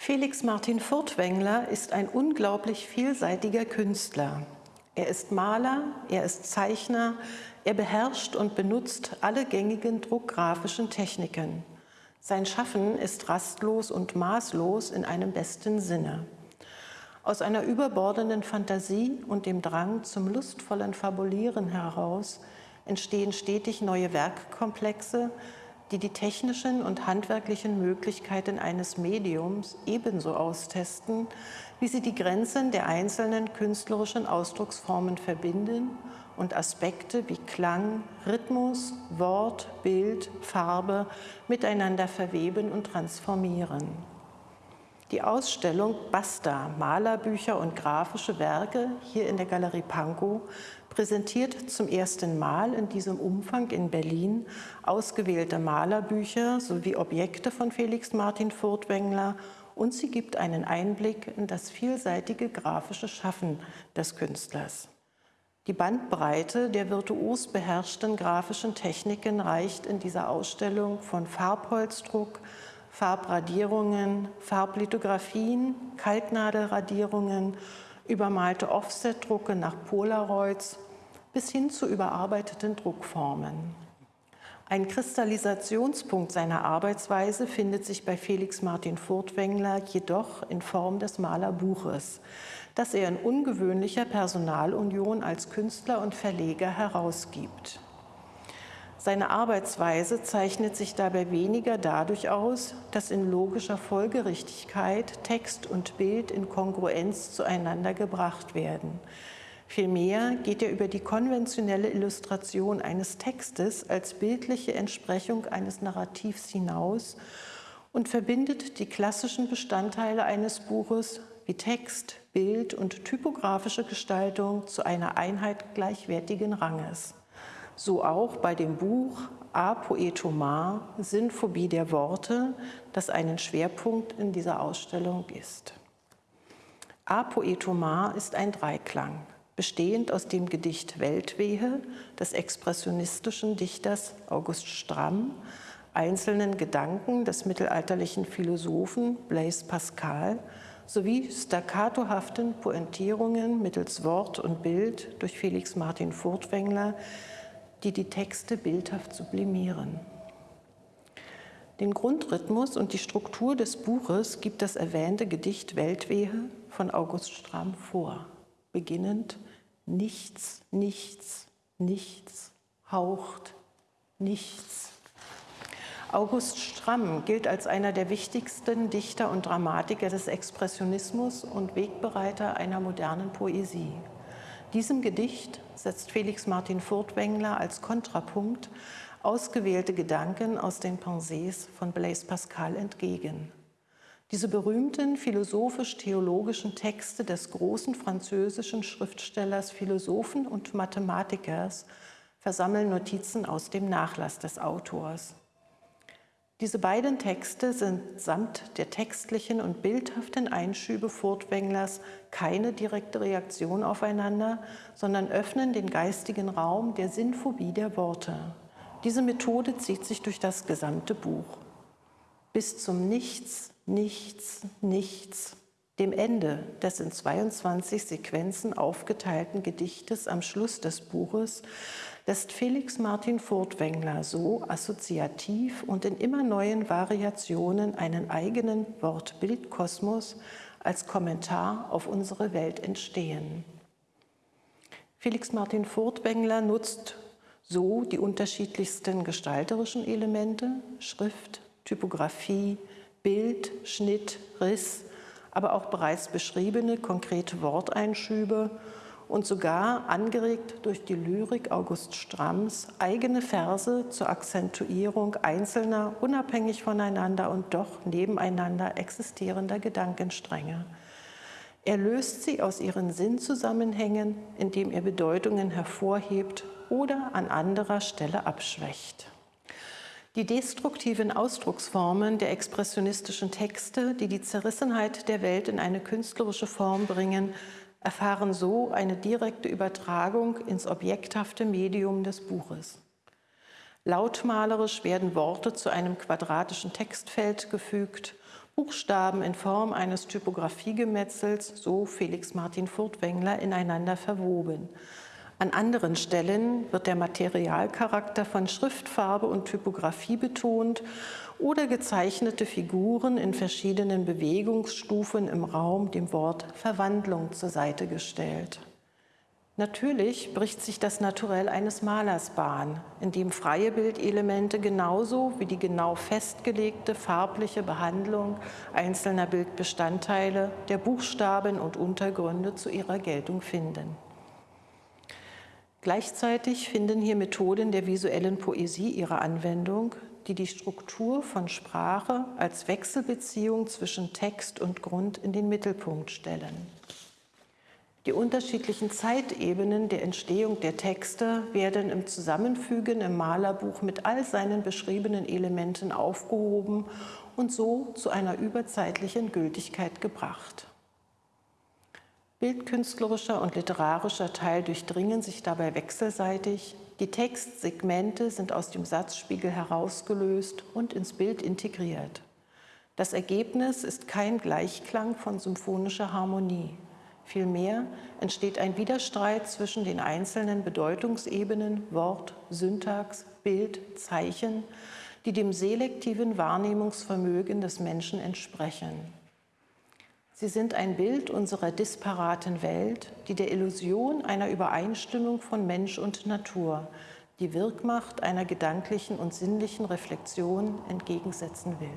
Felix Martin Furtwängler ist ein unglaublich vielseitiger Künstler. Er ist Maler, er ist Zeichner, er beherrscht und benutzt alle gängigen druckgrafischen Techniken. Sein Schaffen ist rastlos und maßlos in einem besten Sinne. Aus einer überbordenden Fantasie und dem Drang zum lustvollen Fabulieren heraus entstehen stetig neue Werkkomplexe, die die technischen und handwerklichen Möglichkeiten eines Mediums ebenso austesten, wie sie die Grenzen der einzelnen künstlerischen Ausdrucksformen verbinden und Aspekte wie Klang, Rhythmus, Wort, Bild, Farbe miteinander verweben und transformieren. Die Ausstellung Basta, Malerbücher und grafische Werke hier in der Galerie Pankow präsentiert zum ersten Mal in diesem Umfang in Berlin ausgewählte Malerbücher sowie Objekte von Felix Martin Furtwängler und sie gibt einen Einblick in das vielseitige grafische Schaffen des Künstlers. Die Bandbreite der virtuos beherrschten grafischen Techniken reicht in dieser Ausstellung von Farbholzdruck, Farbradierungen, Farblithografien, Kaltnadelradierungen, übermalte Offsetdrucke nach Polaroids bis hin zu überarbeiteten Druckformen. Ein Kristallisationspunkt seiner Arbeitsweise findet sich bei Felix Martin Furtwängler jedoch in Form des Malerbuches, das er in ungewöhnlicher Personalunion als Künstler und Verleger herausgibt. Seine Arbeitsweise zeichnet sich dabei weniger dadurch aus, dass in logischer Folgerichtigkeit Text und Bild in Kongruenz zueinander gebracht werden. Vielmehr geht er über die konventionelle Illustration eines Textes als bildliche Entsprechung eines Narrativs hinaus und verbindet die klassischen Bestandteile eines Buches wie Text, Bild und typografische Gestaltung zu einer Einheit gleichwertigen Ranges. So auch bei dem Buch A Poetomar, Sinnphobie der Worte, das einen Schwerpunkt in dieser Ausstellung ist. A Poetomar ist ein Dreiklang bestehend aus dem Gedicht Weltwehe des expressionistischen Dichters August Stramm, einzelnen Gedanken des mittelalterlichen Philosophen Blaise Pascal sowie staccatohaften Pointierungen mittels Wort und Bild durch Felix Martin Furtwängler, die die Texte bildhaft sublimieren. Den Grundrhythmus und die Struktur des Buches gibt das erwähnte Gedicht Weltwehe von August Stramm vor, beginnend nichts, nichts, nichts, haucht nichts. August Stramm gilt als einer der wichtigsten Dichter und Dramatiker des Expressionismus und Wegbereiter einer modernen Poesie. Diesem Gedicht setzt Felix Martin Furtwängler als Kontrapunkt ausgewählte Gedanken aus den Pensées von Blaise Pascal entgegen. Diese berühmten philosophisch-theologischen Texte des großen französischen Schriftstellers, Philosophen und Mathematikers versammeln Notizen aus dem Nachlass des Autors. Diese beiden Texte sind samt der textlichen und bildhaften Einschübe Furtwänglers keine direkte Reaktion aufeinander, sondern öffnen den geistigen Raum der Sinnphobie der Worte. Diese Methode zieht sich durch das gesamte Buch. Bis zum Nichts nichts, nichts, dem Ende des in 22 Sequenzen aufgeteilten Gedichtes am Schluss des Buches lässt Felix Martin Furtwängler so assoziativ und in immer neuen Variationen einen eigenen Wort-Bild-Kosmos als Kommentar auf unsere Welt entstehen. Felix Martin Furtwängler nutzt so die unterschiedlichsten gestalterischen Elemente, Schrift, Typografie, Bild, Schnitt, Riss, aber auch bereits beschriebene konkrete Worteinschübe und sogar angeregt durch die Lyrik August Stramms eigene Verse zur Akzentuierung einzelner, unabhängig voneinander und doch nebeneinander existierender Gedankenstränge. Er löst sie aus ihren Sinnzusammenhängen, indem er Bedeutungen hervorhebt oder an anderer Stelle abschwächt. Die destruktiven Ausdrucksformen der expressionistischen Texte, die die Zerrissenheit der Welt in eine künstlerische Form bringen, erfahren so eine direkte Übertragung ins objekthafte Medium des Buches. Lautmalerisch werden Worte zu einem quadratischen Textfeld gefügt, Buchstaben in Form eines Typografiegemetzels, so Felix Martin Furtwängler, ineinander verwoben. An anderen Stellen wird der Materialcharakter von Schriftfarbe und Typografie betont oder gezeichnete Figuren in verschiedenen Bewegungsstufen im Raum dem Wort Verwandlung zur Seite gestellt. Natürlich bricht sich das Naturell eines Malers Bahn, in dem freie Bildelemente genauso wie die genau festgelegte farbliche Behandlung einzelner Bildbestandteile, der Buchstaben und Untergründe zu ihrer Geltung finden. Gleichzeitig finden hier Methoden der visuellen Poesie ihre Anwendung, die die Struktur von Sprache als Wechselbeziehung zwischen Text und Grund in den Mittelpunkt stellen. Die unterschiedlichen Zeitebenen der Entstehung der Texte werden im Zusammenfügen im Malerbuch mit all seinen beschriebenen Elementen aufgehoben und so zu einer überzeitlichen Gültigkeit gebracht. Bildkünstlerischer und literarischer Teil durchdringen sich dabei wechselseitig, die Textsegmente sind aus dem Satzspiegel herausgelöst und ins Bild integriert. Das Ergebnis ist kein Gleichklang von symphonischer Harmonie. Vielmehr entsteht ein Widerstreit zwischen den einzelnen Bedeutungsebenen Wort, Syntax, Bild, Zeichen, die dem selektiven Wahrnehmungsvermögen des Menschen entsprechen. Sie sind ein Bild unserer disparaten Welt, die der Illusion einer Übereinstimmung von Mensch und Natur, die Wirkmacht einer gedanklichen und sinnlichen Reflexion entgegensetzen will.